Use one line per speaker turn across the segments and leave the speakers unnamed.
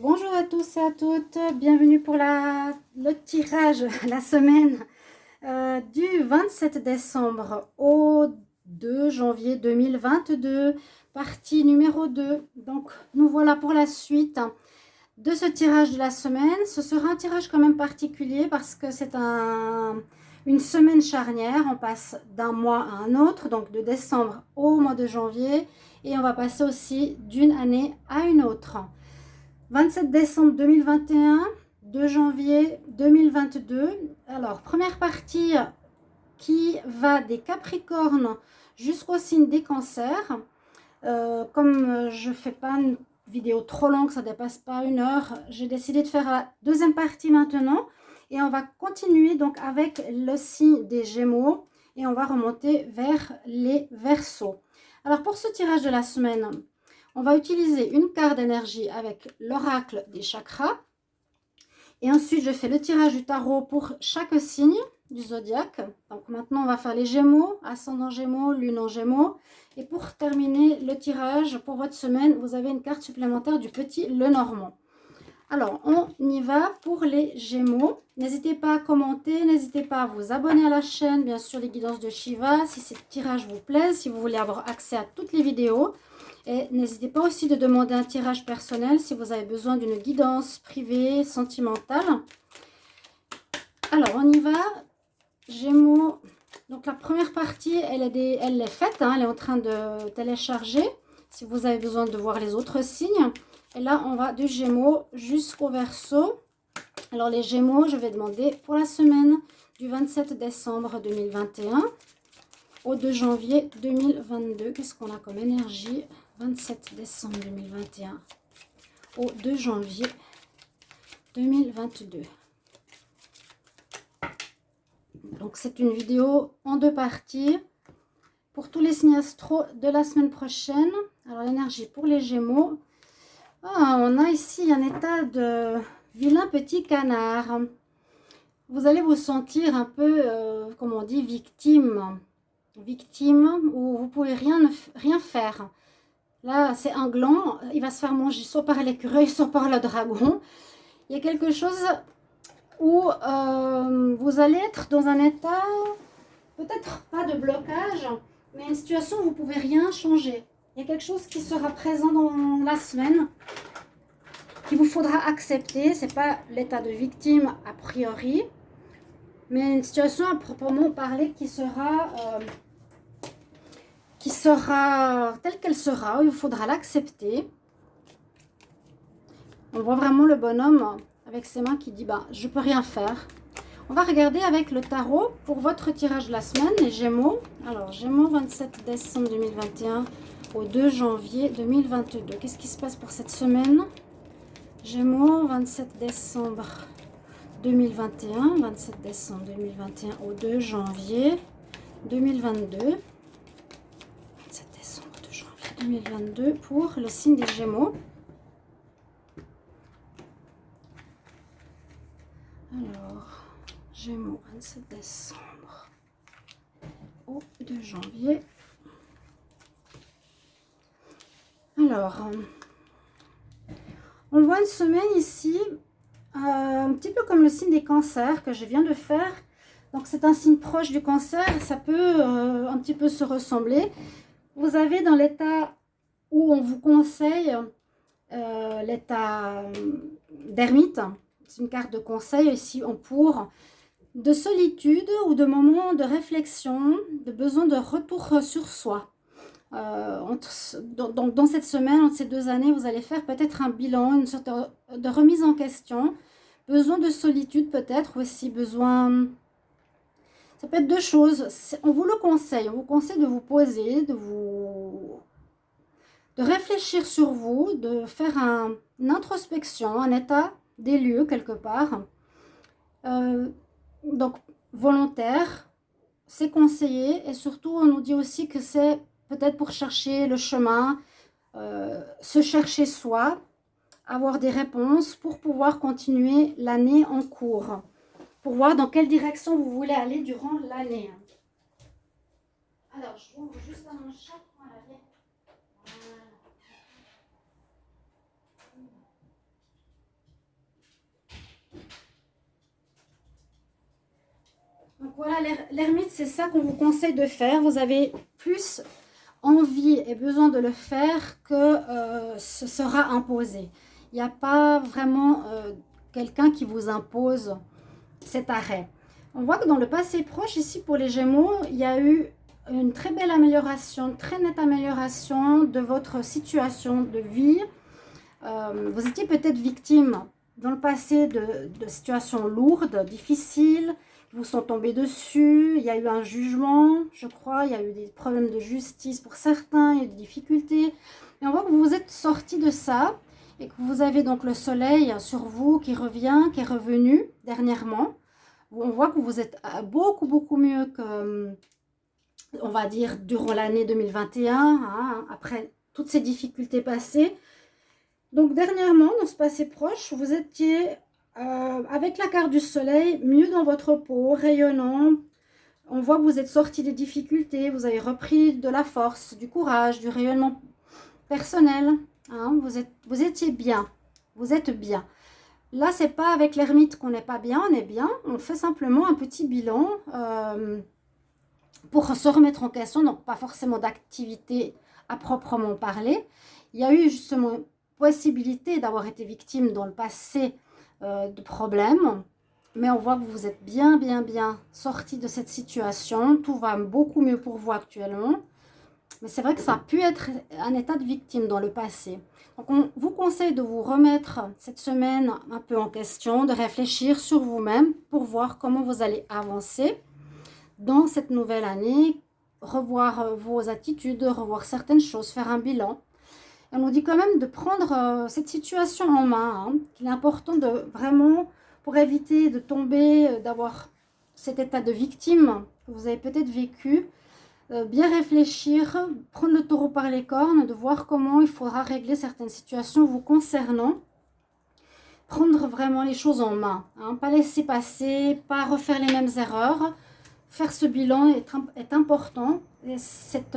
Bonjour à tous et à toutes, bienvenue pour le tirage, la semaine euh, du 27 décembre au 2 janvier 2022, partie numéro 2. Donc nous voilà pour la suite de ce tirage de la semaine. Ce sera un tirage quand même particulier parce que c'est un, une semaine charnière. On passe d'un mois à un autre, donc de décembre au mois de janvier. Et on va passer aussi d'une année à une autre. 27 décembre 2021, 2 janvier 2022. Alors, première partie qui va des Capricornes jusqu'au signe des Cancers. Euh, comme je ne fais pas une vidéo trop longue, ça ne dépasse pas une heure, j'ai décidé de faire la deuxième partie maintenant. Et on va continuer donc avec le signe des Gémeaux et on va remonter vers les Verseaux. Alors pour ce tirage de la semaine, on va utiliser une carte d'énergie avec l'oracle des chakras. Et ensuite, je fais le tirage du tarot pour chaque signe du zodiaque. Donc maintenant, on va faire les Gémeaux, ascendant Gémeaux, lune en Gémeaux. Et pour terminer le tirage pour votre semaine, vous avez une carte supplémentaire du petit Lenormand. Alors, on y va pour les Gémeaux. N'hésitez pas à commenter, n'hésitez pas à vous abonner à la chaîne, bien sûr les guidances de Shiva, si ce tirage vous plaît, si vous voulez avoir accès à toutes les vidéos. Et n'hésitez pas aussi de demander un tirage personnel si vous avez besoin d'une guidance privée, sentimentale. Alors, on y va. Gémeaux. Donc, la première partie, elle est, elle est faite. Hein. elle est en train de télécharger. Si vous avez besoin de voir les autres signes. Et là, on va du Gémeaux jusqu'au Verseau. Alors, les Gémeaux, je vais demander pour la semaine du 27 décembre 2021 au 2 janvier 2022. Qu'est-ce qu'on a comme énergie? 27 décembre 2021 au 2 janvier 2022. Donc c'est une vidéo en deux parties pour tous les signes astro de la semaine prochaine. Alors l'énergie pour les Gémeaux. Ah, on a ici un état de vilain petit canard. Vous allez vous sentir un peu, euh, comme on dit, victime. Victime où vous pouvez rien, rien faire. Là, c'est un gland. Il va se faire manger soit par l'écureuil, soit par le dragon. Il y a quelque chose où euh, vous allez être dans un état, peut-être pas de blocage, mais une situation où vous ne pouvez rien changer. Il y a quelque chose qui sera présent dans la semaine, qu'il vous faudra accepter. Ce n'est pas l'état de victime a priori, mais une situation à proprement parler qui sera... Euh, qui sera telle qu'elle sera, il faudra l'accepter. On voit vraiment le bonhomme avec ses mains qui dit bah, je peux rien faire. On va regarder avec le tarot pour votre tirage de la semaine, les Gémeaux. Alors, Gémeaux 27 décembre 2021 au 2 janvier 2022. Qu'est-ce qui se passe pour cette semaine? Gémeaux 27 décembre 2021, 27 décembre 2021 au 2 janvier 2022. 2022 pour le signe des Gémeaux. Alors, Gémeaux, 27 décembre au 2 janvier. Alors, on voit une semaine ici, euh, un petit peu comme le signe des cancers que je viens de faire. Donc, c'est un signe proche du cancer, ça peut euh, un petit peu se ressembler. Vous avez dans l'état où on vous conseille, euh, l'état euh, d'ermite, c'est une carte de conseil ici en pour, de solitude ou de moments de réflexion, de besoin de retour sur soi. Euh, donc dans cette semaine, entre ces deux années, vous allez faire peut-être un bilan, une sorte de remise en question, besoin de solitude peut-être aussi, besoin ça peut être deux choses. On vous le conseille. On vous conseille de vous poser, de vous de réfléchir sur vous, de faire un, une introspection, un état des lieux quelque part. Euh, donc, volontaire, c'est conseillé. Et surtout, on nous dit aussi que c'est peut-être pour chercher le chemin, euh, se chercher soi, avoir des réponses pour pouvoir continuer l'année en cours pour voir dans quelle direction vous voulez aller durant l'année. Alors, je ouvre juste un chat. Voilà. Donc voilà, l'ermite, c'est ça qu'on vous conseille de faire. Vous avez plus envie et besoin de le faire que euh, ce sera imposé. Il n'y a pas vraiment euh, quelqu'un qui vous impose cet arrêt. On voit que dans le passé proche, ici pour les Gémeaux, il y a eu une très belle amélioration, très nette amélioration de votre situation de vie. Euh, vous étiez peut-être victime dans le passé de, situations lourdes, difficiles, vous sont tombés dessus, il y a eu un jugement, je crois, il y a eu des problèmes de justice pour certains, il y a eu des difficultés. Et on voit que vous vous êtes sorti de ça et que vous avez donc le soleil sur vous qui revient, qui est revenu dernièrement. On voit que vous êtes beaucoup, beaucoup mieux que, on va dire, durant l'année 2021, hein, après toutes ces difficultés passées. Donc dernièrement, dans ce passé proche, vous étiez euh, avec la carte du soleil, mieux dans votre peau, rayonnant. On voit que vous êtes sorti des difficultés, vous avez repris de la force, du courage, du rayonnement personnel. Hein. vous, êtes, vous étiez bien, vous êtes bien. Là, c'est pas avec l'ermite qu'on n'est pas bien, on est bien. On fait simplement un petit bilan euh, pour se remettre en question, donc pas forcément d'activité à proprement parler. Il y a eu justement possibilité d'avoir été victime dans le passé euh, de problèmes. Mais on voit que vous êtes bien, bien, bien sorti de cette situation. Tout va beaucoup mieux pour vous actuellement. Mais c'est vrai que ça a pu être un état de victime dans le passé. Donc on vous conseille de vous remettre cette semaine un peu en question, de réfléchir sur vous-même pour voir comment vous allez avancer dans cette nouvelle année, revoir vos attitudes, revoir certaines choses, faire un bilan on nous dit quand même de prendre euh, cette situation en main. Hein, qu'il est important de vraiment, pour éviter de tomber, euh, d'avoir cet état de victime que vous avez peut-être vécu, bien réfléchir, prendre le taureau par les cornes, de voir comment il faudra régler certaines situations vous concernant. Prendre vraiment les choses en main, hein, pas laisser passer, pas refaire les mêmes erreurs. Faire ce bilan est, important, et cette,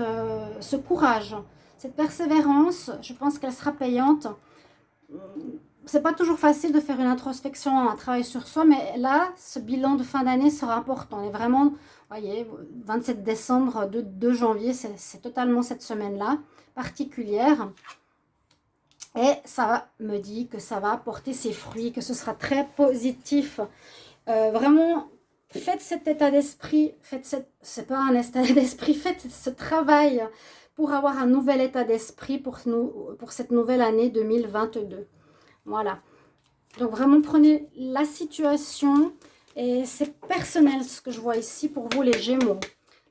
ce courage cette persévérance, je pense qu'elle sera payante. C'est pas toujours facile de faire une introspection, un travail sur soi, mais là, ce bilan de fin d'année sera important. Et vraiment, voyez, 27 décembre, 2, janvier, c'est totalement cette semaine-là, particulière. Et ça me dit que ça va porter ses fruits, que ce sera très positif. Euh, vraiment, faites cet état d'esprit, faites cette, c'est pas un état d'esprit, faites ce travail pour avoir un nouvel état d'esprit pour, pour cette nouvelle année 2022. Voilà. Donc vraiment prenez la situation et c'est personnel ce que je vois ici pour vous les Gémeaux.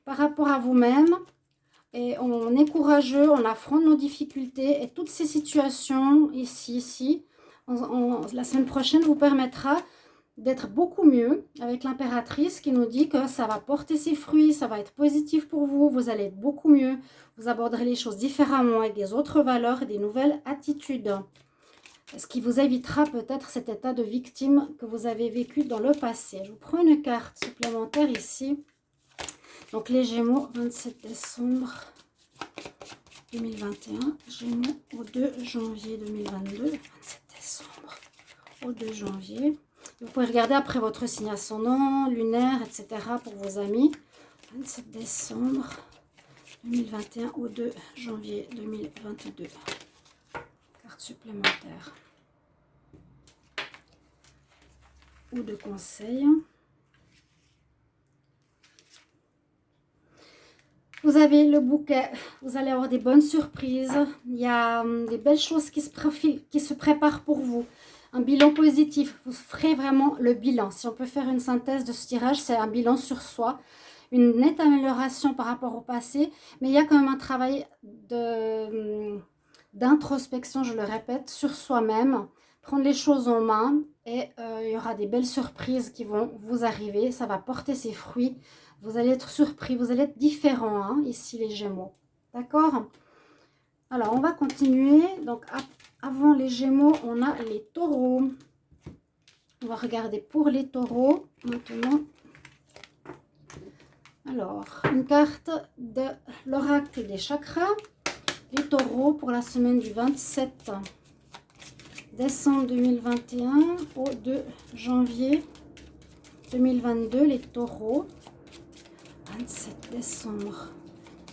Par rapport à vous-même, et on est courageux, on affronte nos difficultés et toutes ces situations ici, ici, la semaine prochaine vous permettra d'être beaucoup mieux avec l'impératrice qui nous dit que ça va porter ses fruits, ça va être positif pour vous, vous allez être beaucoup mieux, vous aborderez les choses différemment avec des autres valeurs et des nouvelles attitudes. Ce qui vous évitera peut-être cet état de victime que vous avez vécu dans le passé. Je vous prends une carte supplémentaire ici. Donc les Gémeaux, 27 décembre 2021. Gémeaux au 2 janvier 2022. 27 décembre au 2 janvier. Vous pouvez regarder après votre signe ascendant, lunaire, etc. pour vos amis. 27 décembre 2021 au 2 janvier 2022. Carte supplémentaire. Ou de conseils. Vous avez le bouquet, vous allez avoir des bonnes surprises. Il y a hum, des belles choses qui se, qui se préparent pour vous un bilan positif. Vous ferez vraiment le bilan. Si on peut faire une synthèse de ce tirage, c'est un bilan sur soi. Une nette amélioration par rapport au passé. Mais il y a quand même un travail hum, d'introspection, je le répète, sur soi-même. Prendre les choses en main et euh, il y aura des belles surprises qui vont vous arriver. Ça va porter ses fruits. Vous allez être surpris, vous allez être différent hein, ici les Gémeaux. D'accord? Alors, on va continuer. Donc, avant les Gémeaux, on a les taureaux. On va regarder pour les taureaux maintenant. Alors, une carte de l'oracle des chakras. Les taureaux pour la semaine du 27 décembre 2021 au 2 janvier 2022. Les taureaux. 27 décembre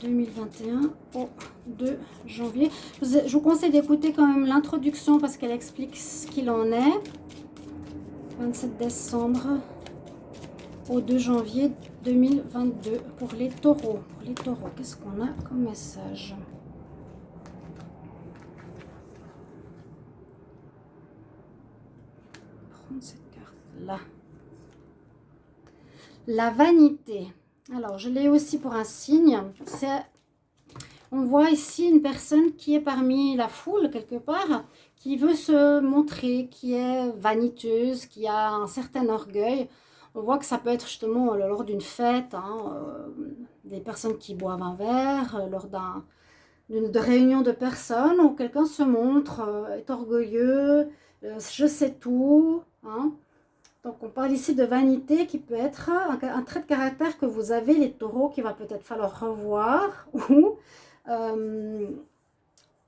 2021 au 2 janvier. Je vous conseille d'écouter quand même l'introduction parce qu'elle explique ce qu'il en est. 27 décembre au 2 janvier 2022 pour les taureaux. Pour les taureaux, qu'est-ce qu'on a comme message Prendre cette carte-là. La vanité. Alors, je l'ai aussi pour un signe. On voit ici une personne qui est parmi la foule, quelque part, qui veut se montrer, qui est vaniteuse, qui a un certain orgueil. On voit que ça peut être justement lors d'une fête, hein, euh, des personnes qui boivent un verre, euh, lors d'une réunion de personnes où quelqu'un se montre, euh, est orgueilleux, je sais tout. Hein. Donc, on parle ici de vanité qui peut être un, trait de caractère que vous avez, les taureaux, qui va peut-être falloir revoir. Ou, euh,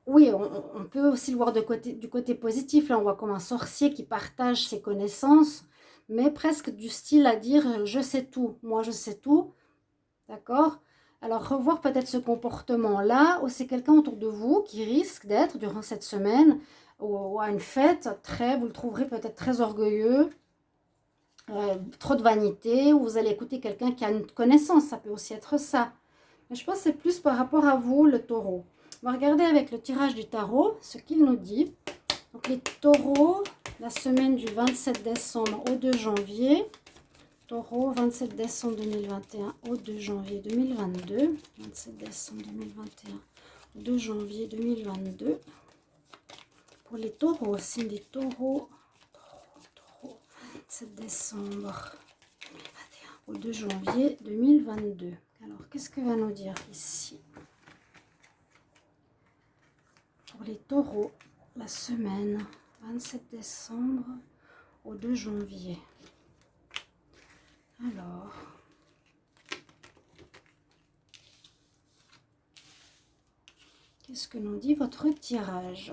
oui, on, peut aussi le voir du côté positif. Là, on voit comme un sorcier qui partage ses connaissances, mais presque du style à dire « je sais tout, moi je sais tout ». D'accord? Alors, revoir peut-être ce comportement-là, ou c'est quelqu'un autour de vous qui risque d'être, durant cette semaine, ou à une fête, très, vous le trouverez peut-être très orgueilleux, euh, trop de vanité, ou vous allez écouter quelqu'un qui a une connaissance, ça peut aussi être ça. Mais je pense que c'est plus par rapport à vous, le taureau. On va regarder avec le tirage du tarot ce qu'il nous dit. Donc les taureaux, la semaine du 27 décembre au 2 janvier. Taureau, 27 décembre 2021 au 2 janvier 2022. 27 décembre 2021 au 2 janvier 2022. Pour les taureaux, c'est des taureaux 7 décembre 2021 au 2 janvier 2022. Alors, qu'est-ce que va nous dire ici? Pour les taureaux, la semaine 27 décembre au 2 janvier. Alors, qu'est-ce que nous dit votre tirage?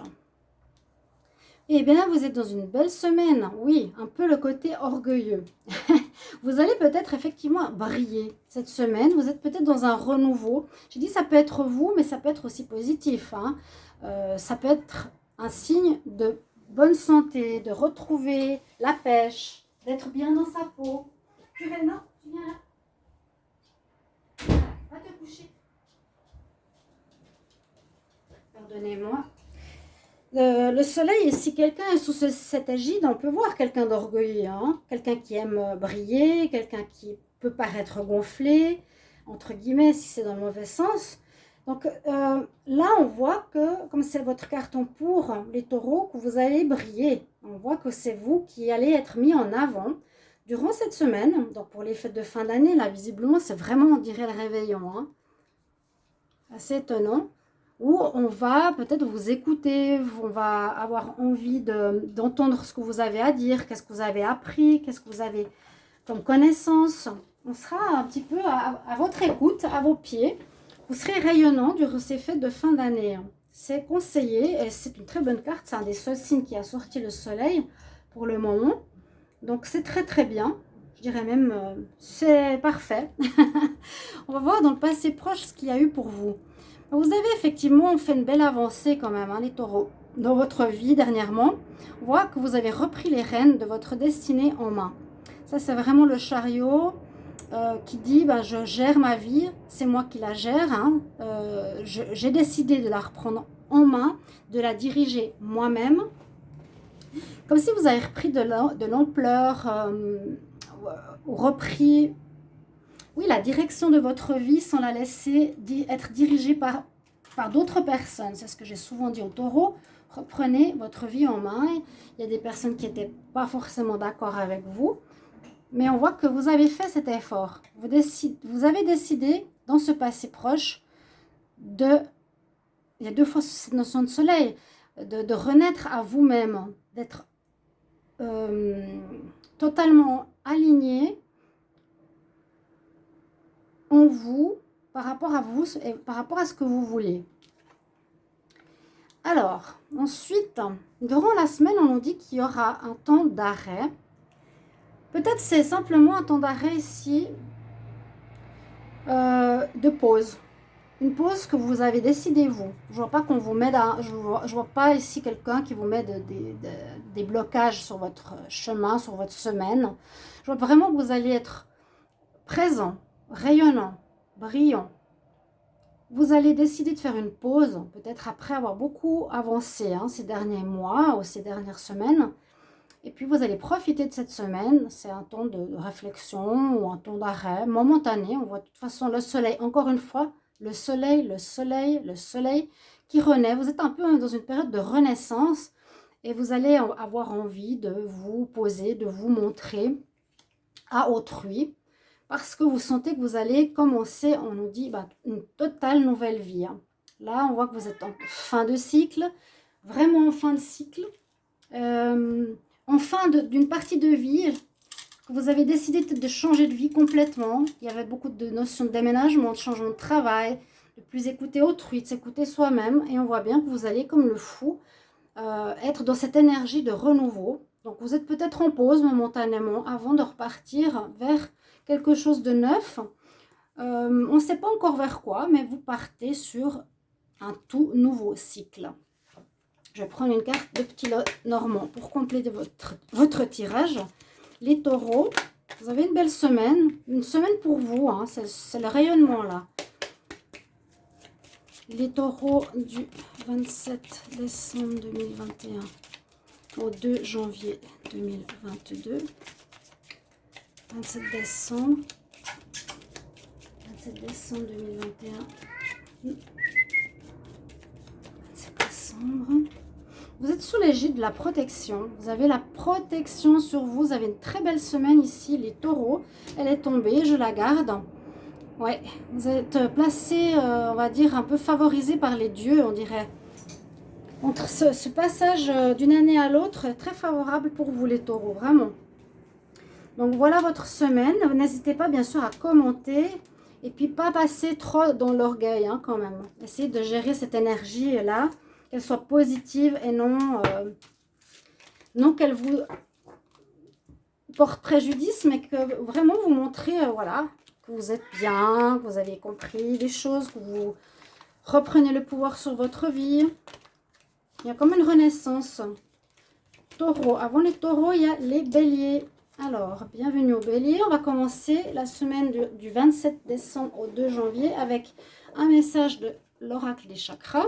Eh bien, vous êtes dans une belle semaine. Oui, un peu le côté orgueilleux. vous allez peut-être effectivement briller cette semaine. Vous êtes peut-être dans un renouveau. J'ai dit ça peut être vous, mais ça peut être aussi positif. Hein. Euh, ça peut être un signe de bonne santé, de retrouver la pêche, d'être bien dans sa peau. Tu viens là Tu viens là Va te coucher. Pardonnez-moi. Euh, le soleil, si quelqu'un est sous cette égide, on peut voir quelqu'un d'orgueilleux, hein. quelqu'un qui aime euh, briller, quelqu'un qui peut paraître gonflé, entre guillemets, si c'est dans le mauvais sens. Donc euh, là, on voit que, comme c'est votre carton pour les taureaux, que vous allez briller. On voit que c'est vous qui allez être mis en avant durant cette semaine. Donc pour les fêtes de fin d'année, là, visiblement, c'est vraiment, on dirait, le réveillon. Hein. Assez étonnant où on va peut-être vous écouter, on va avoir envie d'entendre ce que vous avez à dire, qu'est-ce que vous avez appris, qu'est-ce que vous avez comme connaissance. On sera un petit peu à, votre écoute, à vos pieds. Vous serez rayonnant durant ces fêtes de fin d'année. C'est conseillé et c'est une très bonne carte. C'est un des seuls signes qui a sorti le soleil pour le moment. Donc c'est très très bien. Je dirais même, euh, c'est parfait. on va voir dans le passé proche ce qu'il y a eu pour vous. Vous avez effectivement fait une belle avancée quand même, hein, les taureaux, dans votre vie dernièrement. On voit que vous avez repris les rênes de votre destinée en main. Ça, c'est vraiment le chariot euh, qui dit ben, je gère ma vie, c'est moi qui la gère. Hein. Euh, j'ai décidé de la reprendre en main, de la diriger moi-même. Comme si vous avez repris de l'ampleur, repris oui, la direction de votre vie sans la laisser être dirigée par, par d'autres personnes. C'est ce que j'ai souvent dit au taureau. Reprenez votre vie en main. Il y a des personnes qui n'étaient pas forcément d'accord avec vous. Mais on voit que vous avez fait cet effort. Vous, avez décidé, dans ce passé proche, de... Il y a deux fois cette notion de soleil. De, renaître à vous-même. D'être euh, totalement aligné en vous, par rapport à vous et par rapport à ce que vous voulez. Alors, ensuite, durant la semaine, on nous dit qu'il y aura un temps d'arrêt. Peut-être c'est simplement un temps d'arrêt ici euh, de pause. Une pause que vous avez décidé vous. Je vois pas qu'on vous met je vois, pas ici quelqu'un qui vous met des, des blocages sur votre chemin, sur votre semaine. Je vois vraiment que vous allez être présent, rayonnant, brillant. Vous allez décider de faire une pause, peut-être après avoir beaucoup avancé hein, ces derniers mois ou ces dernières semaines. Et puis vous allez profiter de cette semaine, c'est un temps de réflexion ou un temps d'arrêt momentané. On voit de toute façon le soleil, encore une fois, le soleil, le soleil, le soleil qui renaît. Vous êtes un peu dans une période de renaissance et vous allez avoir envie de vous poser, de vous montrer à autrui parce que vous sentez que vous allez commencer, on nous dit, bah, une totale nouvelle vie. Hein. Là, on voit que vous êtes en fin de cycle, vraiment en fin de cycle, euh, en fin d'une partie de vie, vous avez décidé de changer de vie complètement. Il y avait beaucoup de notions de déménagement, de changement de travail, de plus écouter autrui, de s'écouter soi-même. Et on voit bien que vous allez, comme le fou, euh, être dans cette énergie de renouveau. Donc, vous êtes peut-être en pause momentanément avant de repartir vers quelque chose de neuf. Euh, on ne sait pas encore vers quoi, mais vous partez sur un tout nouveau cycle. Je vais prendre une carte de petit normand pour compléter votre, votre tirage. Les taureaux, vous avez une belle semaine. Une semaine pour vous, hein, c'est le rayonnement là. Les taureaux du 27 décembre 2021 au 2 janvier 2022. 27 décembre. 27 décembre 2021. 27 décembre. Vous êtes sous l'égide de la protection. Vous avez la protection sur vous. Vous avez une très belle semaine ici, les taureaux. Elle est tombée, je la garde. Ouais, vous êtes placé, euh, on va dire, un peu favorisé par les dieux, on dirait. Entre ce, passage euh, d'une année à l'autre est très favorable pour vous, les taureaux, vraiment. Donc voilà votre semaine. N'hésitez pas bien sûr à commenter et puis pas passer trop dans l'orgueil hein, quand même. Essayez de gérer cette énergie-là, qu'elle soit positive et non, euh, non qu'elle vous porte préjudice, mais que vraiment vous montrez euh, voilà, que vous êtes bien, que vous avez compris les choses, que vous reprenez le pouvoir sur votre vie. Il y a comme une renaissance. Taureau. Avant les taureaux, il y a les béliers. Alors, bienvenue au bélier. On va commencer la semaine du, 27 décembre au 2 janvier avec un message de l'oracle des chakras.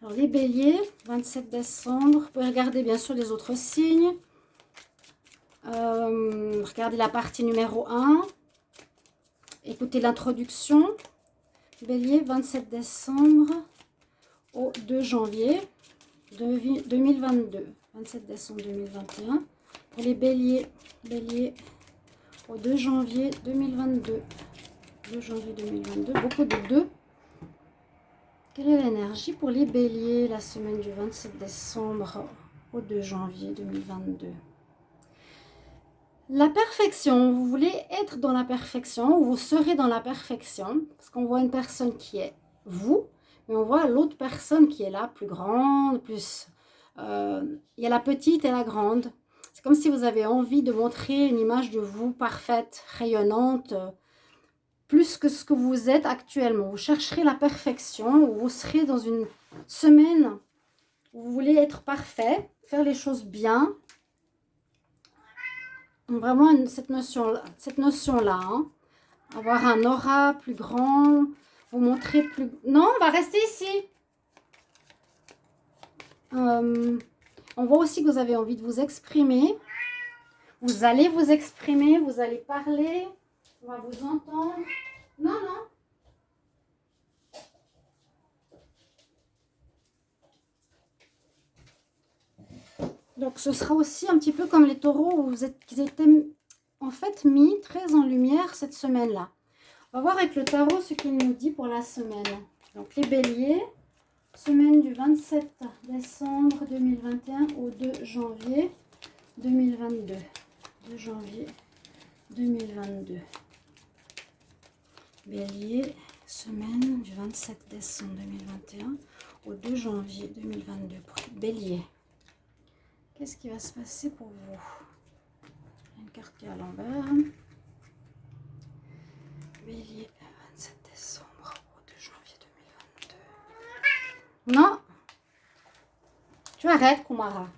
Alors, les béliers, 27 décembre. Vous pouvez regarder bien sûr les autres signes. Euh, regardez la partie numéro 1. Écoutez l'introduction. Bélier, 27 décembre au 2 janvier 2022. 27 décembre 2021 les béliers, béliers au 2 janvier 2022. 2 janvier 2022, beaucoup de 2. Quelle est l'énergie pour les béliers la semaine du 27 décembre au 2 janvier 2022 La perfection, vous voulez être dans la perfection ou vous serez dans la perfection? Parce qu'on voit une personne qui est vous, mais on voit l'autre personne qui est là, plus grande, plus... Euh, il y a la petite et la grande. C'est comme si vous avez envie de montrer une image de vous parfaite, rayonnante, plus que ce que vous êtes actuellement. Vous chercherez la perfection, ou vous serez dans une semaine où vous voulez être parfait, faire les choses bien. Vraiment cette notion-là. Cette notion. Avoir un aura plus grand, vous montrer plus... Non, on va rester ici. Euh, on voit aussi que vous avez envie de vous exprimer. Vous allez vous exprimer, vous allez parler. On va vous entendre. Non, non. Donc, ce sera aussi un petit peu comme les taureaux où vous êtes, qui étaient en fait mis très en lumière cette semaine-là. On va voir avec le tarot ce qu'il nous dit pour la semaine. Donc, les béliers. Semaine du 27 décembre 2021 au 2 janvier 2022. 2 janvier 2022. Bélier, semaine du 27 décembre 2021 au 2 janvier 2022. Bélier, qu'est-ce qui va se passer pour vous? Une carte qui est à l'envers. bélier, 27 décembre au 2 janvier 2022. Non. Tu arrêtes, Kumara.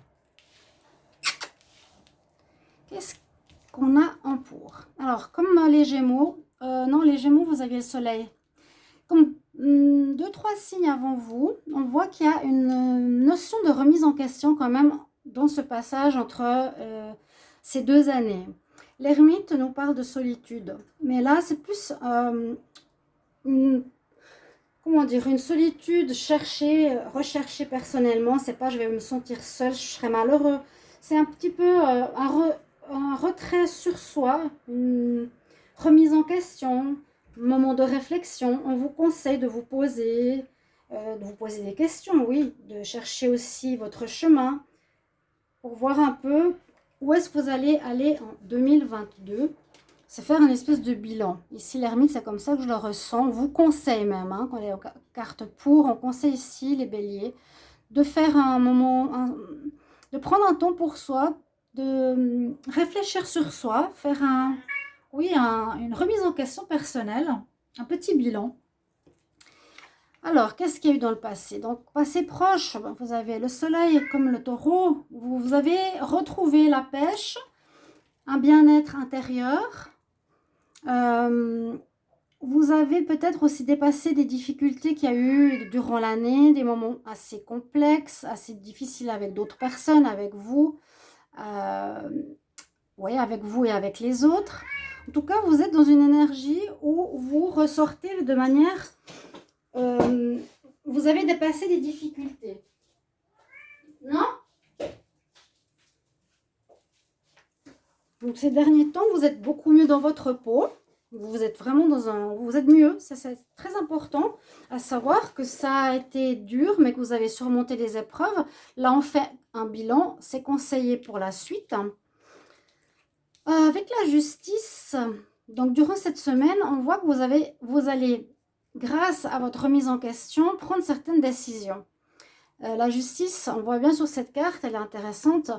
Qu'est-ce qu'on a en pour Alors, comme les Gémeaux, euh, non, les Gémeaux, vous aviez le soleil. Comme hmm, deux, trois signes avant vous, on voit qu'il y a une notion de remise en question quand même dans ce passage entre euh, ces deux années. L'ermite nous parle de solitude, mais là c'est plus euh, une, comment dire, une solitude cherchée, recherchée personnellement. C'est pas je vais me sentir seul, je serai malheureux. C'est un petit peu un, un retrait sur soi, une remise en question, moment de réflexion. On vous conseille de vous poser, euh, de vous poser des questions, oui, de chercher aussi votre chemin pour voir un peu où est-ce que vous allez aller en 2022. C'est faire une espèce de bilan. Ici, l'ermite, c'est comme ça que je le ressens. On vous conseille même, hein, quand on est aux cartes pour, on conseille ici, les béliers, de faire un moment, de prendre un temps pour soi, de hum, réfléchir sur soi, faire un, oui, une remise en question personnelle, un petit bilan. Alors, qu'est-ce qu'il y a eu dans le passé? Donc, passé proche, vous avez le soleil comme le taureau. Vous avez retrouvé la pêche, un bien-être intérieur. Euh, vous avez peut-être aussi dépassé des difficultés qu'il y a eu durant l'année, des moments assez complexes, assez difficiles avec d'autres personnes, avec vous. Euh, oui, avec vous et avec les autres. En tout cas, vous êtes dans une énergie où vous ressortez de manière... Euh, vous avez dépassé des difficultés. Non? Donc ces derniers temps, vous êtes beaucoup mieux dans votre peau. Vous êtes vraiment dans un... Vous êtes mieux, c'est très important. À savoir que ça a été dur, mais que vous avez surmonté des épreuves. Là, on fait un bilan. C'est conseillé pour la suite. Euh, avec la justice, donc durant cette semaine, on voit que vous, avez, vous allez, grâce à votre remise en question, prendre certaines décisions. Euh, la justice, on voit bien sur cette carte, elle est intéressante.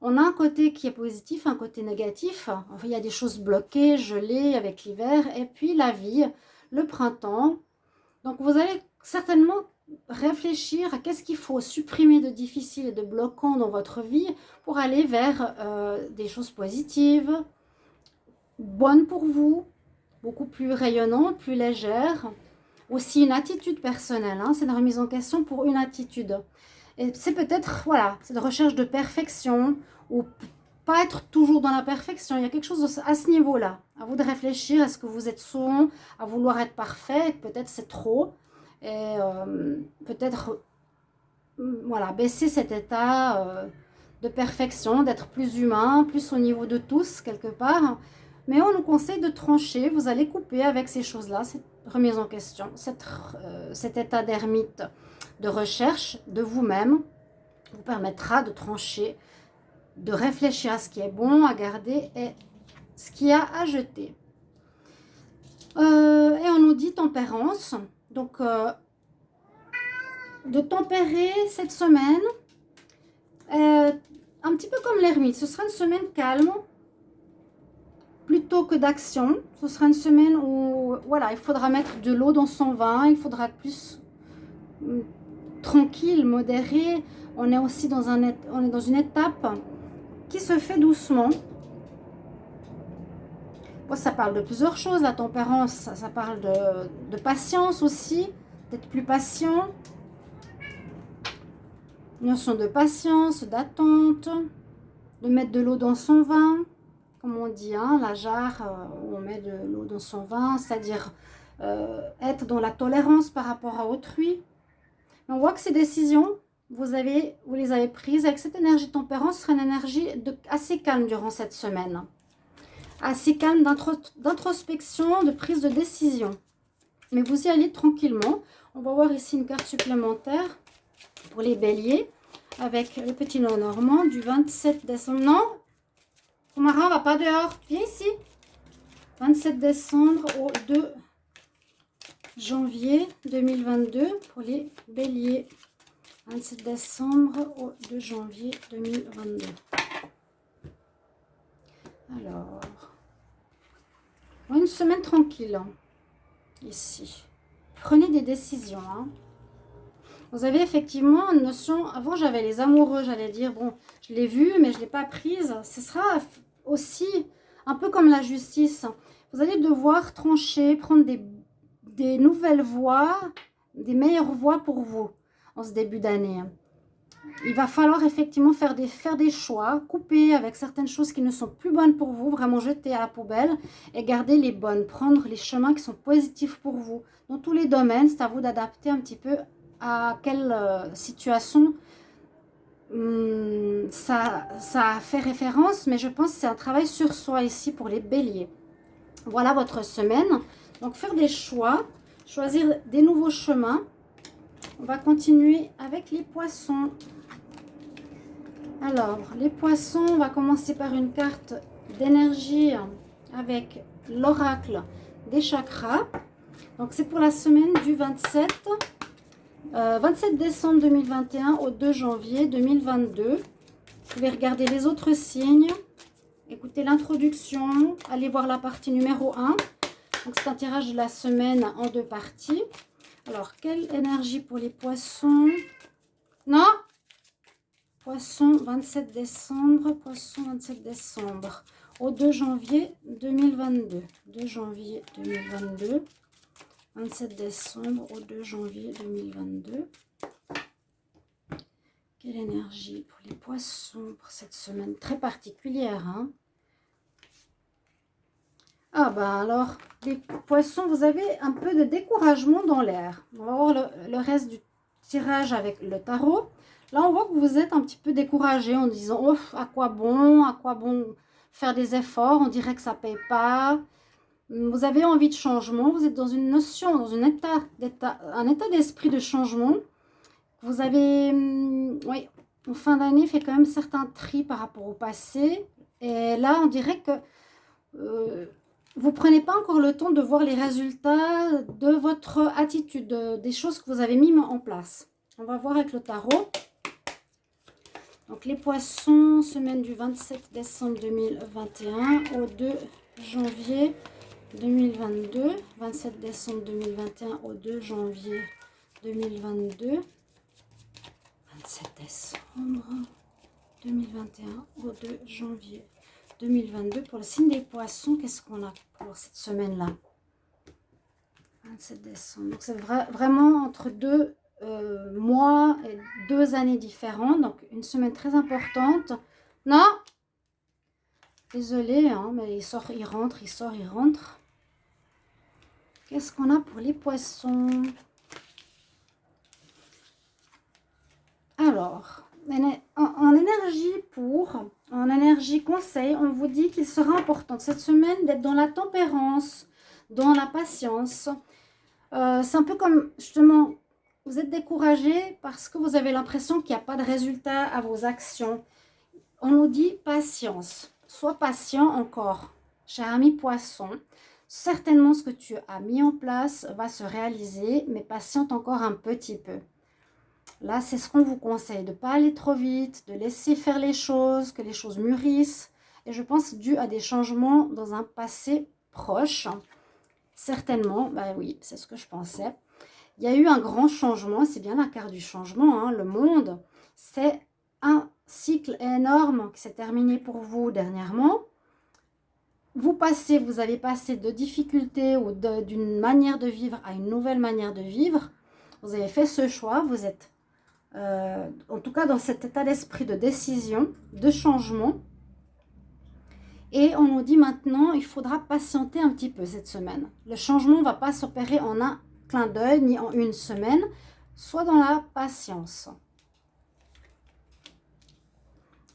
On a un côté qui est positif, un côté négatif. il y a des choses bloquées, gelées avec l'hiver. Et puis la vie, le printemps. Donc vous allez certainement réfléchir à qu'est-ce qu'il faut supprimer de difficile et de bloquant dans votre vie pour aller vers euh, des choses positives, bonnes pour vous, beaucoup plus rayonnantes, plus légères. Aussi une attitude personnelle, hein, c'est une remise en question pour une attitude. C'est peut-être, voilà, cette recherche de perfection ou pas être toujours dans la perfection. Il y a quelque chose à ce niveau-là. À vous de réfléchir, est-ce que vous êtes souvent à vouloir être parfait Peut-être c'est trop et euh, peut-être voilà, baisser cet état euh, de perfection, d'être plus humain, plus au niveau de tous quelque part. Mais on nous conseille de trancher, vous allez couper avec ces choses-là, cette remise en question, euh, cet état d'ermite de recherche de vous-même vous permettra de trancher, de réfléchir à ce qui est bon à garder et ce qui a à jeter. et on nous dit tempérance, donc, euh, de tempérer cette semaine, euh, un petit peu comme l'ermite. Ce sera une semaine calme, plutôt que d'action. Ce sera une semaine où, voilà, il faudra mettre de l'eau dans son vin, il faudra plus tranquille, modéré. On est aussi dans, un, on est dans une étape qui se fait doucement ça parle de plusieurs choses, la tempérance, ça, parle de, patience aussi, d'être plus patient. Notion de patience, d'attente, de mettre de l'eau dans son vin, comme on dit, hein, la jarre euh, où on met de l'eau dans son vin, c'est-à-dire euh, être dans la tolérance par rapport à autrui. On voit que ces décisions, vous, les avez prises avec cette énergie tempérance, ce sera une énergie de, assez calme durant cette semaine assez calme d'introspection, de prise de décision. Mais vous y allez tranquillement. On va voir ici une carte supplémentaire pour les béliers avec le petit nom normand du 27 décembre. Non, Omara, va pas dehors. Viens ici. 27 décembre au 2 janvier 2022 pour les béliers. 27 décembre au 2 janvier 2022. Alors, une semaine tranquille. ici. Prenez des décisions. Hein. Vous avez effectivement une notion... Avant, j'avais les amoureux, j'allais dire. Bon, je l'ai vu, mais je ne l'ai pas prise. Ce sera aussi un peu comme la justice. Vous allez devoir trancher, prendre des, des nouvelles voies, des meilleures voies pour vous en ce début d'année il va falloir effectivement faire des, faire des choix, couper avec certaines choses qui ne sont plus bonnes pour vous, vraiment jeter à la poubelle et garder les bonnes, prendre les chemins qui sont positifs pour vous. Dans tous les domaines, c'est à vous d'adapter un petit peu à quelle euh, situation hum, ça, ça fait référence, mais je pense que c'est un travail sur soi ici pour les béliers. Voilà votre semaine. Donc faire des choix, choisir des nouveaux chemins. On va continuer avec les poissons. Alors, les poissons, on va commencer par une carte d'énergie avec l'oracle des chakras. Donc, c'est pour la semaine du 27, 27 euh, décembre 2021 au 2 janvier 2022. Vous pouvez regarder les autres signes, écouter l'introduction, aller voir la partie numéro 1. Donc, c'est un tirage de la semaine en deux parties. Alors, quelle énergie pour les poissons? Non Poisson 27 décembre, Poisson 27 décembre au 2 janvier 2022. 2 janvier 2022, 27 décembre au 2 janvier 2022. Quelle énergie pour les poissons pour cette semaine très particulière. Hein? Ah ben alors, les poissons, vous avez un peu de découragement dans l'air. On va voir le reste du tirage avec le tarot. Là, on voit que vous êtes un petit peu découragé en disant oh, à quoi bon, à quoi bon faire des efforts, on dirait que ça ne paye pas. Vous avez envie de changement, vous êtes dans une notion, dans un état d'esprit de changement. Vous avez, hum, oui, en fin d'année, fait quand même certains tri par rapport au passé. Et là, on dirait que euh, vous ne prenez pas encore le temps de voir les résultats de votre attitude, des choses que vous avez mis en place. On va voir avec le tarot. Donc les poissons, semaine du 27 décembre 2021 au 2 janvier 2022. 27 décembre 2021 au 2 janvier 2022. 27 décembre 2021 au 2 janvier 2022. Pour le signe des poissons, qu'est-ce qu'on a pour cette semaine-là? 27 décembre. Donc c'est vraiment entre deux euh, mois et deux années différentes. Donc, une semaine très importante. Non? Désolée, hein, mais il sort, il rentre, il sort, il rentre. Qu'est-ce qu'on a pour les poissons? Alors, en, énergie pour, en énergie conseil, on vous dit qu'il sera important cette semaine d'être dans la tempérance, dans la patience. Euh, c'est un peu comme justement vous êtes découragé parce que vous avez l'impression qu'il n'y a pas de résultat à vos actions. On nous dit patience. Sois patient encore, cher ami poisson. Certainement, ce que tu as mis en place va se réaliser, mais patiente encore un petit peu. Là, c'est ce qu'on vous conseille, de ne pas aller trop vite, de laisser faire les choses, que les choses mûrissent. Et je pense dû à des changements dans un passé proche. Certainement, bah oui, c'est ce que je pensais. Il y a eu un grand changement, c'est bien la carte du changement, hein. le monde, c'est un cycle énorme qui s'est terminé pour vous dernièrement. Vous passez, vous avez passé de difficultés ou d'une manière de vivre à une nouvelle manière de vivre. Vous avez fait ce choix, vous êtes euh, en tout cas dans cet état d'esprit de décision, de changement. Et on nous dit maintenant, il faudra patienter un petit peu cette semaine. Le changement ne va pas s'opérer en un clin d'œil ni en une semaine, soit dans la patience.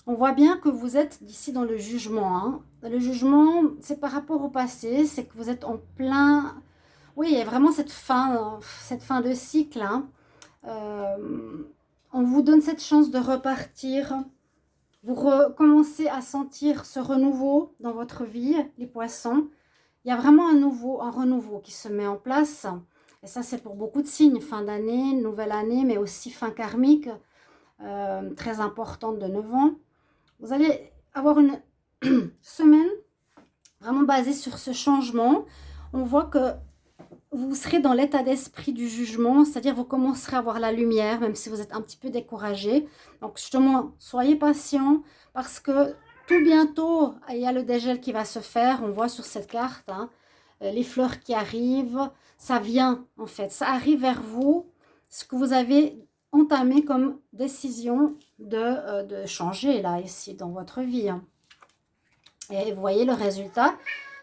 On voit bien que vous êtes d'ici dans le jugement. Hein. Le jugement, c'est par rapport au passé, c'est que vous êtes en plein... Oui, il y a vraiment cette fin, cette fin de cycle. Hein. Euh, on vous donne cette chance de repartir. Vous recommencez à sentir ce renouveau dans votre vie, les poissons. Il y a vraiment un nouveau, un renouveau qui se met en place. Et ça, c'est pour beaucoup de signes, fin d'année, nouvelle année, mais aussi fin karmique, euh, très importante de 9 ans. Vous allez avoir une semaine vraiment basée sur ce changement. On voit que vous serez dans l'état d'esprit du jugement, c'est-à-dire vous commencerez à voir la lumière, même si vous êtes un petit peu découragé. Donc justement, soyez patient parce que tout bientôt, il y a le dégel qui va se faire. On voit sur cette carte hein, euh, les fleurs qui arrivent. Ça vient en fait, ça arrive vers vous, ce que vous avez entamé comme décision de, euh, de changer là, ici, dans votre vie. Hein. Et vous voyez le résultat.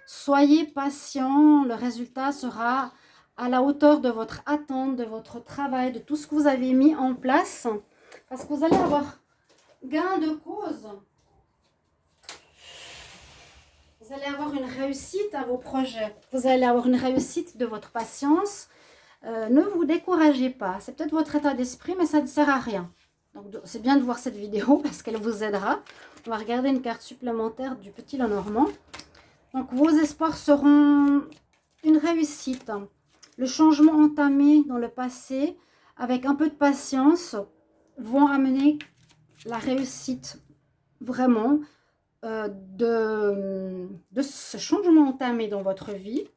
Soyez patient, le résultat sera à la hauteur de votre attente, de votre travail, de tout ce que vous avez mis en place. Parce que vous allez avoir gain de cause. Vous allez avoir une réussite à vos projets. Vous allez avoir une réussite de votre patience. Euh, ne vous découragez pas. C'est peut-être votre état d'esprit, mais ça ne sert à rien. Donc, c'est bien de voir cette vidéo parce qu'elle vous aidera. On va regarder une carte supplémentaire du Petit Lenormand. Donc, vos espoirs seront une réussite le changement entamé dans le passé, avec un peu de patience, vont amener la réussite vraiment euh, de, ce changement entamé dans votre vie.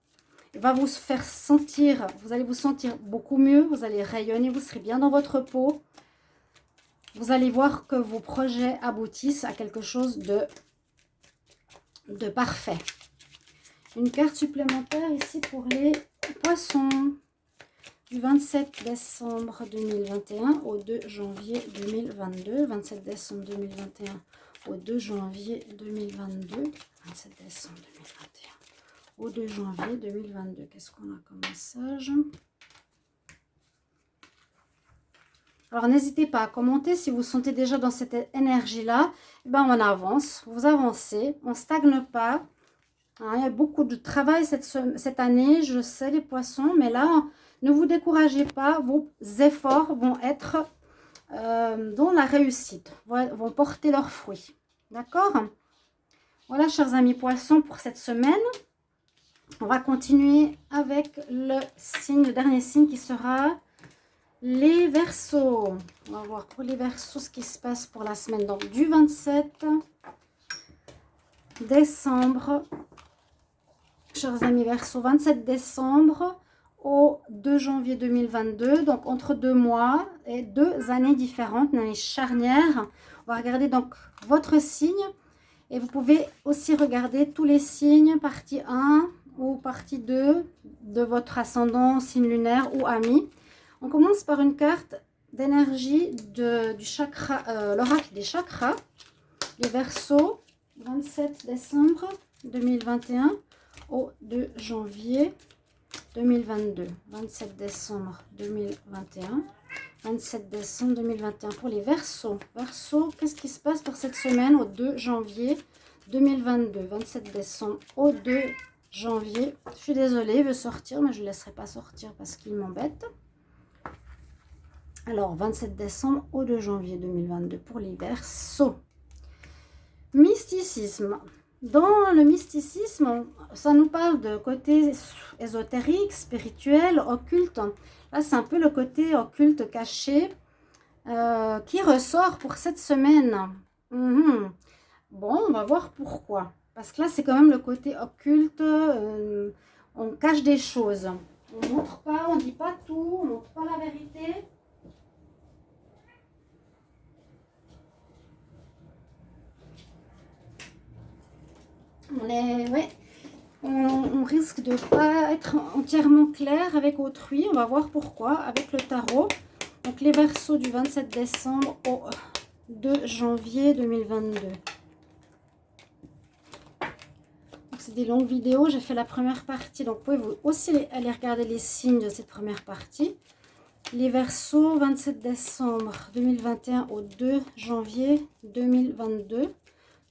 Il va vous faire sentir, vous allez vous sentir beaucoup mieux, vous allez rayonner, vous serez bien dans votre peau. Vous allez voir que vos projets aboutissent à quelque chose de parfait. Une carte supplémentaire ici pour les Poisson, du 27 décembre 2021 au 2 janvier 2022. 27 décembre 2021 au 2 janvier 2022. 27 décembre 2021 au 2 janvier 2022. Qu'est-ce qu'on a comme message? Alors, n'hésitez pas à commenter si vous sentez déjà dans cette énergie-là. Eh ben, on avance, vous avancez, on ne stagne pas. Hein, il y a beaucoup de travail cette, année, je sais les poissons, mais là, ne vous découragez pas, vos efforts vont être euh, dans la réussite, vont porter leurs fruits. D'accord? Voilà, chers amis poissons, pour cette semaine. On va continuer avec le signe, le dernier signe qui sera les versos. On va voir pour les versos ce qui se passe pour la semaine. Donc, du 27 décembre chers amis Verseau, 27 décembre au 2 janvier 2022, donc entre deux mois et deux années différentes, une année charnière. On va regarder donc votre signe et vous pouvez aussi regarder tous les signes, partie 1 ou partie 2 de votre ascendant, signe lunaire ou ami. On commence par une carte d'énergie du chakra, euh, l'oracle des chakras, les Verseaux, 27 décembre 2021 au 2 janvier 2022. 27 décembre 2021. 27 décembre 2021 pour les Verseaux. Verseaux, qu'est-ce qui se passe pour cette semaine au 2 janvier 2022 27 décembre au 2 janvier. Je suis désolée, il veut sortir, mais je ne laisserai pas sortir parce qu'il m'embête. Alors, 27 décembre au 2 janvier 2022 pour les Verseaux. Mysticisme. Dans le mysticisme, ça nous parle de côté ésotérique, spirituel, occulte. Là, c'est un peu le côté occulte caché euh, qui ressort pour cette semaine. Mhm. Bon, on va voir pourquoi. Parce que là, c'est quand même le côté occulte. Euh, on cache des choses. On ne montre pas, on ne dit pas tout, on ne montre pas la vérité. On, est, ouais, on, risque de pas être entièrement clair avec autrui. On va voir pourquoi avec le tarot. Donc les versos du 27 décembre au 2 janvier 2022. C'est des longues vidéos. J'ai fait la première partie. Donc vous pouvez aussi aller regarder les signes de cette première partie. Les versos 27 décembre 2021 au 2 janvier 2022.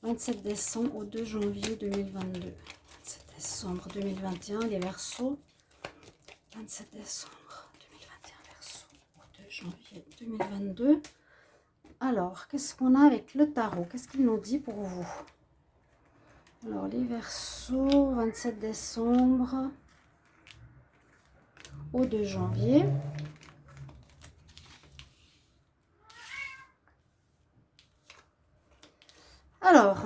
27 décembre au 2 janvier 2022. 27 décembre 2021, les versos. 27 décembre 2021, verso au 2 janvier 2022. Alors, qu'est-ce qu'on a avec le tarot? Qu'est-ce qu'il nous dit pour vous? Alors, les versos, 27 décembre au 2 janvier. Alors,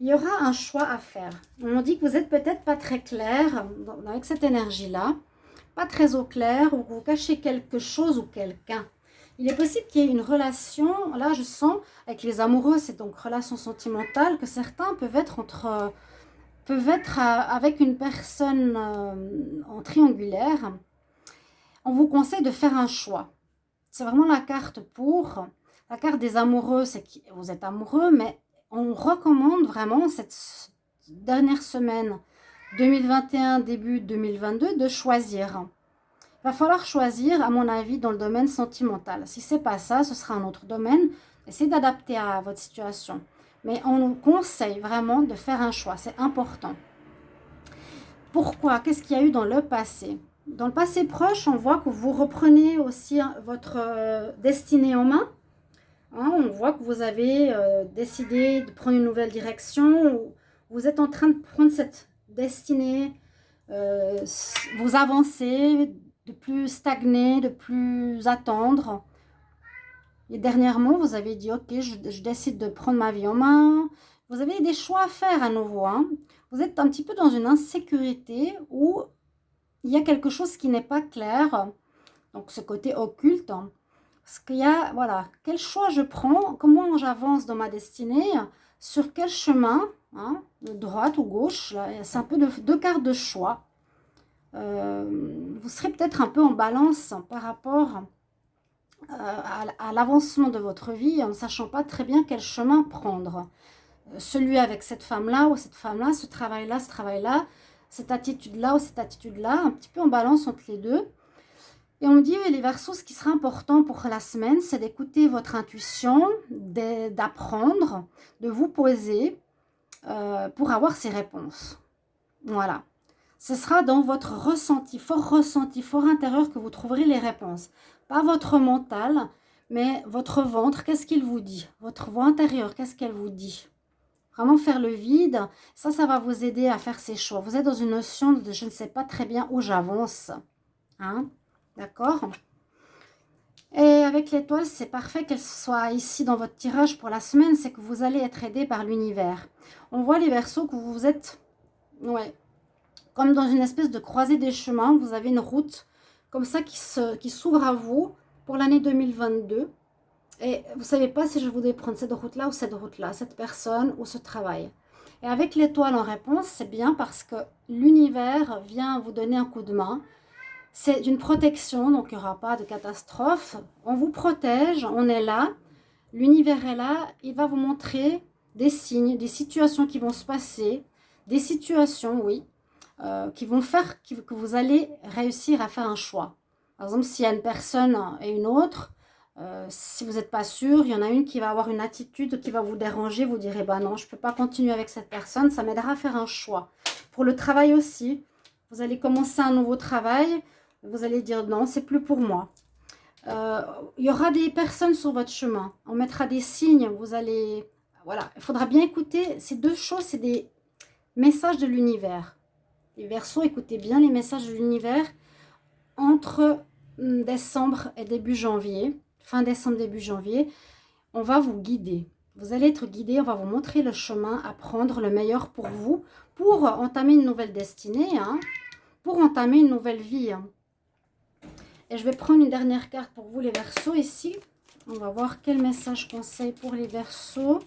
il y aura un choix à faire. On dit que vous n'êtes peut-être pas très clair avec cette énergie-là. pas très au clair ou que vous cachez quelque chose ou quelqu'un. Il est possible qu'il y ait une relation, là je sens, avec les amoureux, c'est donc relation sentimentale, que certains peuvent être entre peuvent être avec une personne euh, en triangulaire. On vous conseille de faire un choix. C'est vraiment la carte pour. La carte des amoureux, c'est que vous êtes amoureux, mais on recommande vraiment cette dernière semaine 2021, début 2022, de choisir. Il va falloir choisir, à mon avis, dans le domaine sentimental. Si ce n'est pas ça, ce sera un autre domaine. Essayez d'adapter à votre situation. Mais on nous conseille vraiment de faire un choix. C'est important. Pourquoi? Qu'est-ce qu'il y a eu dans le passé? Dans le passé proche, on voit que vous reprenez aussi hein, votre euh, destinée en main. Hein, on voit que vous avez euh, décidé de prendre une nouvelle direction. Vous êtes en train de prendre cette destinée. Euh, vous avancez, de plus stagner, de plus attendre. Et dernièrement, vous avez dit, ok, je, décide de prendre ma vie en main. Vous avez des choix à faire à nouveau. Hein. Vous êtes un petit peu dans une insécurité où il y a quelque chose qui n'est pas clair. Donc, ce côté occulte. Hein. Parce qu'il y a, voilà, quel choix je prends, comment j'avance dans ma destinée, sur quel chemin, hein, droite ou gauche. C'est un peu de, deux cartes de choix. Euh, vous serez peut-être un peu en balance par rapport euh, à, l'avancement de votre vie en ne sachant pas très bien quel chemin prendre. Euh, celui avec cette femme-là ou cette femme-là, ce travail-là, ce travail-là, cette attitude-là ou cette attitude-là, un petit peu en balance entre les deux. Et on me dit, les versos, ce qui sera important pour la semaine, c'est d'écouter votre intuition, d'apprendre, de vous poser pour avoir ces réponses. Voilà. Ce sera dans votre ressenti, fort ressenti, fort intérieur que vous trouverez les réponses. Pas votre mental, mais votre ventre, qu'est-ce qu'il vous dit? Votre voix intérieure, qu'est-ce qu'elle vous dit? Vraiment faire le vide, ça, ça va vous aider à faire ces choix. Vous êtes dans une notion de je ne sais pas très bien où j'avance. Hein D'accord Et avec l'étoile, c'est parfait qu'elle soit ici dans votre tirage pour la semaine. C'est que vous allez être aidé par l'univers. On voit les versos que vous êtes... Ouais, comme dans une espèce de croisée des chemins. Vous avez une route comme ça qui s'ouvre qui à vous pour l'année 2022. Et vous ne savez pas si je voudrais prendre cette route-là ou cette route-là, cette personne ou ce travail. Et avec l'étoile en réponse, c'est bien parce que l'univers vient vous donner un coup de main. C'est une protection, donc il n'y aura pas de catastrophe. On vous protège, on est là. L'univers est là, il va vous montrer des signes, des situations qui vont se passer. Des situations, oui, euh, qui vont faire que vous allez réussir à faire un choix. Par exemple, s'il y a une personne et une autre, euh, si vous n'êtes pas sûr, il y en a une qui va avoir une attitude qui va vous déranger, vous direz, bah non, je ne peux pas continuer avec cette personne, ça m'aidera à faire un choix. Pour le travail aussi, vous allez commencer un nouveau travail, vous allez dire non, c'est plus pour moi. Euh, il y aura des personnes sur votre chemin, on mettra des signes, vous allez... Voilà, il faudra bien écouter, ces deux choses, c'est des messages de l'univers. Les Verseaux, écoutez bien les messages de l'univers entre hum, décembre et début janvier, fin décembre, début janvier, on va vous guider. Vous allez être guidé, on va vous montrer le chemin à prendre, le meilleur pour vous, pour entamer une nouvelle destinée, hein, pour entamer une nouvelle vie. Hein. Et je vais prendre une dernière carte pour vous, les Verseaux, ici. On va voir quel message conseil pour les Verseaux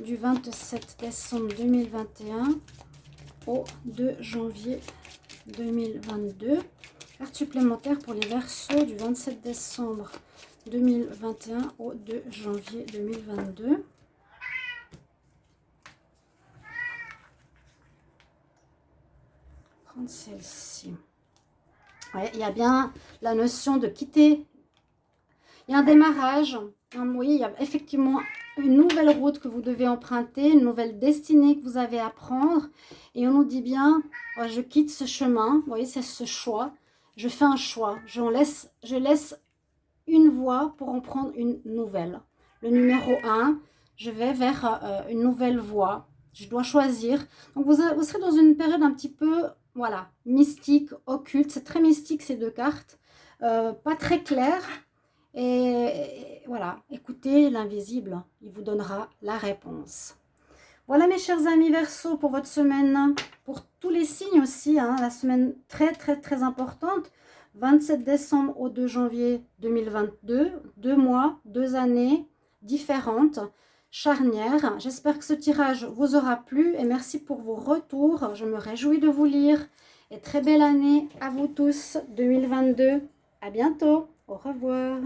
du 27 décembre 2021 au 2 janvier 2022. Carte supplémentaire pour les versos du 27 décembre 2021 au 2 janvier 2022. Prendre celle-ci. Il y a bien la notion de quitter. Il y a un démarrage. Vous voyez, il y a effectivement une nouvelle route que vous devez emprunter, une nouvelle destinée que vous avez à prendre. Et on nous dit bien, je quitte ce chemin, vous voyez, c'est ce choix. Je fais un choix, je laisse, une voie pour en prendre une nouvelle. Le numéro 1, je vais vers euh, une nouvelle voie. Je dois choisir. Donc, vous, vous serez dans une période un petit peu, voilà, mystique, occulte. C'est très mystique, ces deux cartes. Euh, pas très clair. Et, voilà, écoutez l'invisible, il vous donnera la réponse. Voilà mes chers amis Verseau pour votre semaine, pour tous les signes aussi, hein, la semaine très très très importante. 27 décembre au 2 janvier 2022. Deux mois, deux années différentes, charnières. J'espère que ce tirage vous aura plu et merci pour vos retours. Je me réjouis de vous lire. Et très belle année à vous tous 2022. À bientôt. Au revoir.